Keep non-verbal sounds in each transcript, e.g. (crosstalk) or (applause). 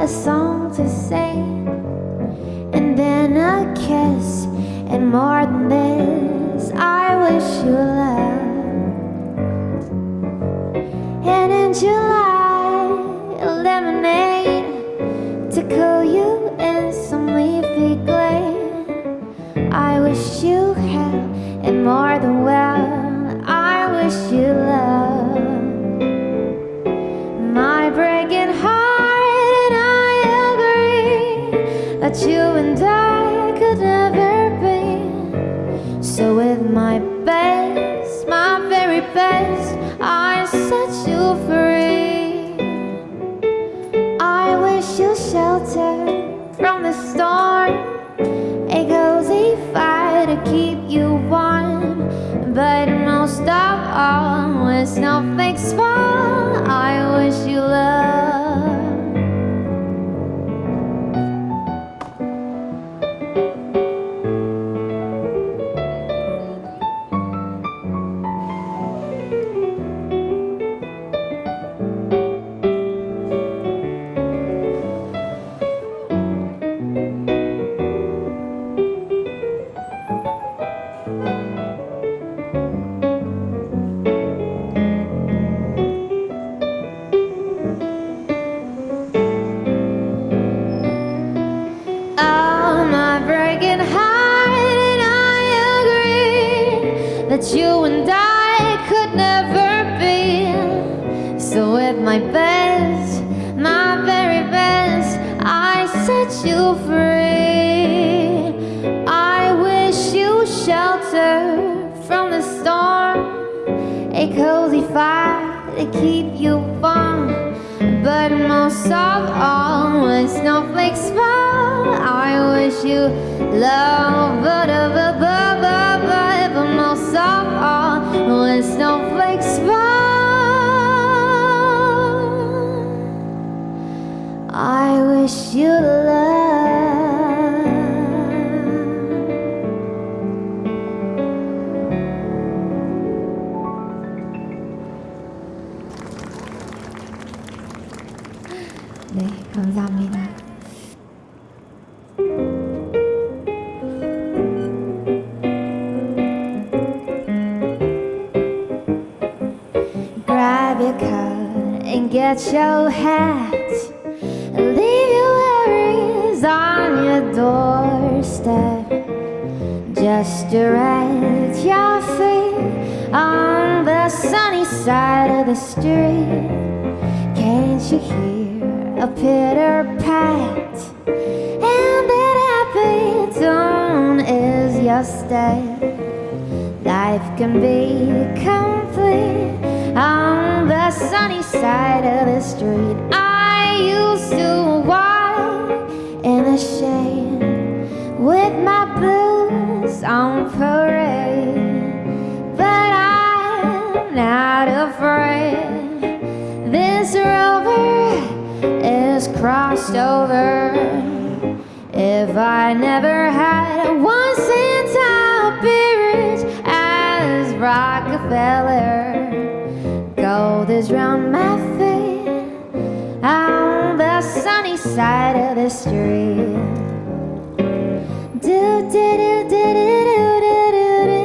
a song to sing, and then a kiss, and more than this, I wish you love. And in July, a lemonade to cool you in some leafy glade. I wish you health and more my best, my very best, I set you free. I wish you shelter from the storm, It goes a fire to keep you warm. But most of all, when snowflakes my best, my very best, I set you free. I wish you shelter from the storm, a cozy fire to keep you warm. But most of all, when snowflakes fall, I wish you love. But, wish you love. 네, 감사합니다. Grab your coat and get your hat. Your doorstep. Just direct your feet on the sunny side of the street. Can't you hear a pitter pat? And that happy tone is your step. Life can be complete on the sunny side of the street. I used to walk the with my blues on parade, but I'm not afraid. This is crossed over. If I never had one cent I'll as Rockefeller. Gold is round my feet on the sunny side of the street. Do do do do do do do do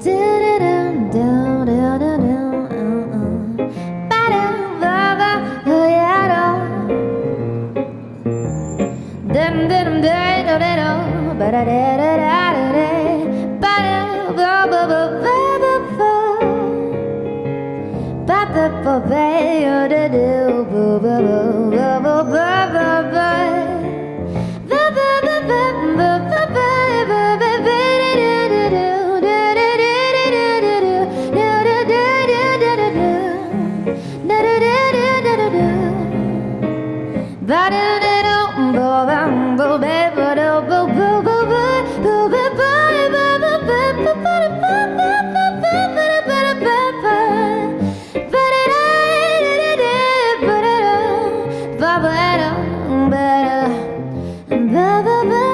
do do do do do do do oh da ba ba ba ba oh da do ba ba ba ba ba ba ba ba the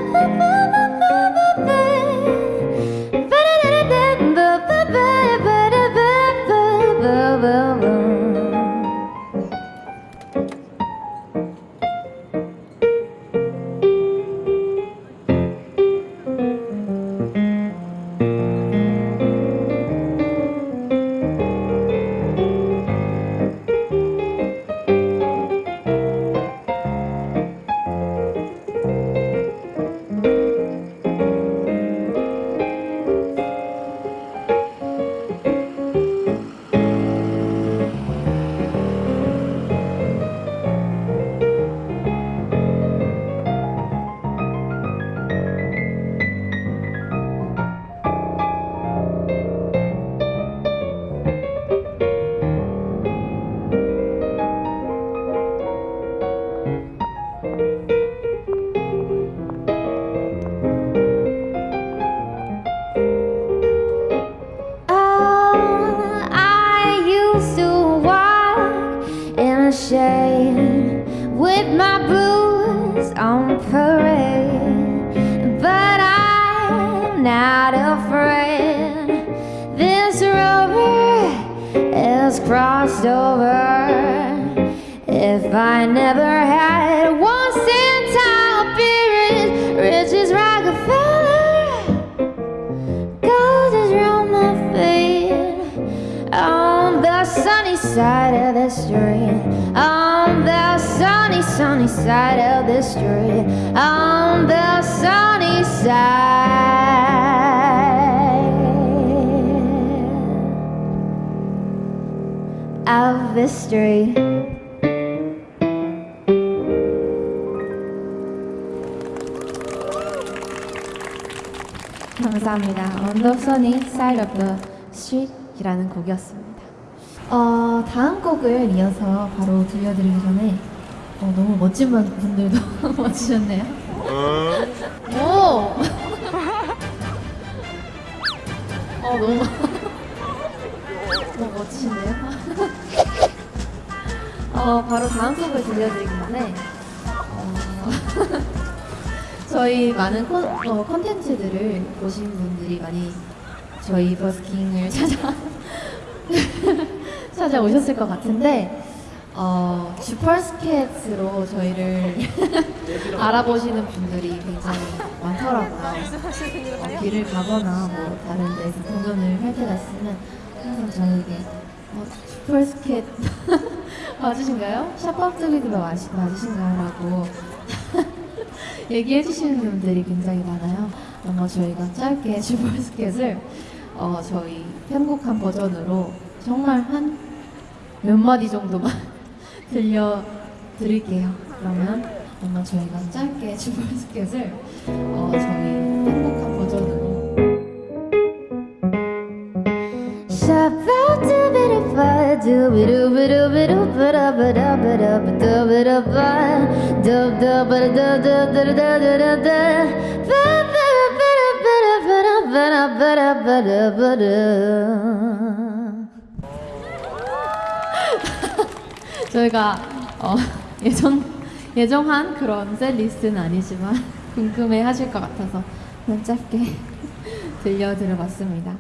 over. If I never had one centile appearance, riches Rockefeller, gold is round my feet. On the sunny side of the street, on the sunny, sunny side of the street, on the sunny side street. 감사합니다. On the sunny side of the street이라는 곡이었습니다. 어, 다음 곡을 이어서 바로 들려드리기 전에 어, 너무 멋진 분- 분들도 (laughs) 와주셨네요. 오! (laughs) 어, 너무 (laughs) 너무 멋지신데요? 어, 바로 다음 곡을 들려드리기 전에 어, (laughs) 저희 많은 콘, 어, 콘텐츠들을 보신 분들이 많이 저희 버스킹을 찾아 (laughs) 찾아오셨을 것 같은데 어, 슈퍼스켓으로 저희를 (laughs) 알아보시는 분들이 굉장히 많더라고요. 어, 길을 가거나 뭐 다른 데서 공연을 할 때가 있으면 항상 저에게 어, 슈퍼스켓 (laughs) 맞으신가요? 샤팝트비드가 맞으신가요? 라고 (laughs) 얘기해 주시는 분들이 굉장히 많아요. 아마 저희가 짧게 슈퍼스켓을 (laughs) 어, 저희 편곡한 버전으로 정말 한 몇 마디 정도만 들려 드릴게요. 그러면 아마 저희가 짧게 슈퍼스켓을 어, 저희 (laughs) 저희가 어, 예정 예정한 그런 셀 리스트는 아니지만 궁금해 하실 것 같아서 그냥 짧게 (laughs) 들려드려 봤습니다.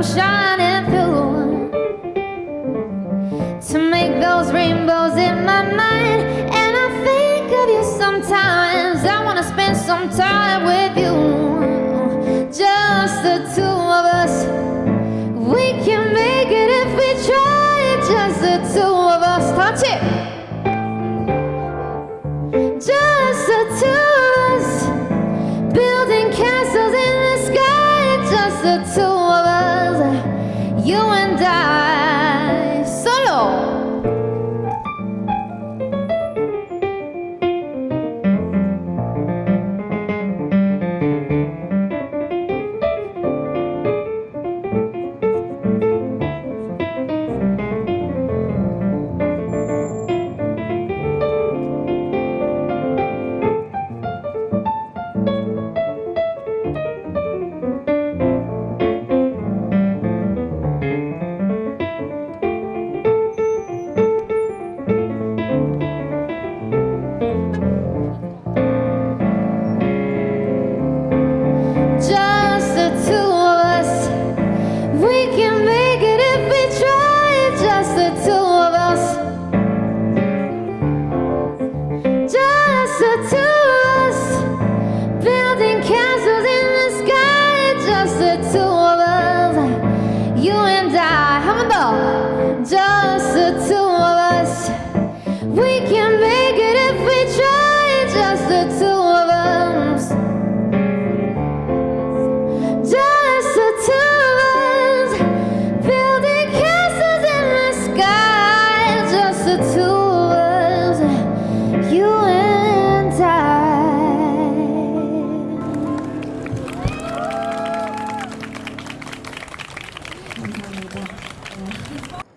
Comes shining through to make those rainbows in my mind. And I think of you sometimes. I wanna spend some time with you, just the two of us. We can make it if we try, just the two